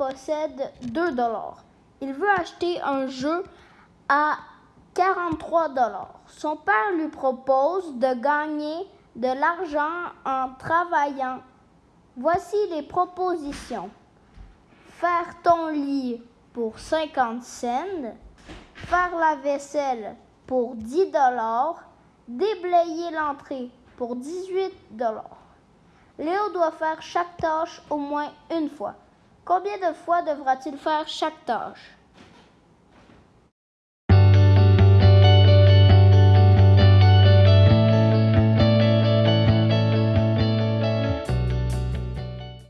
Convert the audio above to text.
possède 2 dollars. Il veut acheter un jeu à 43 dollars. Son père lui propose de gagner de l'argent en travaillant. Voici les propositions. Faire ton lit pour 50 cents, faire la vaisselle pour 10 dollars, déblayer l'entrée pour 18 dollars. Léo doit faire chaque tâche au moins une fois. Combien de fois devra-t-il faire chaque tâche?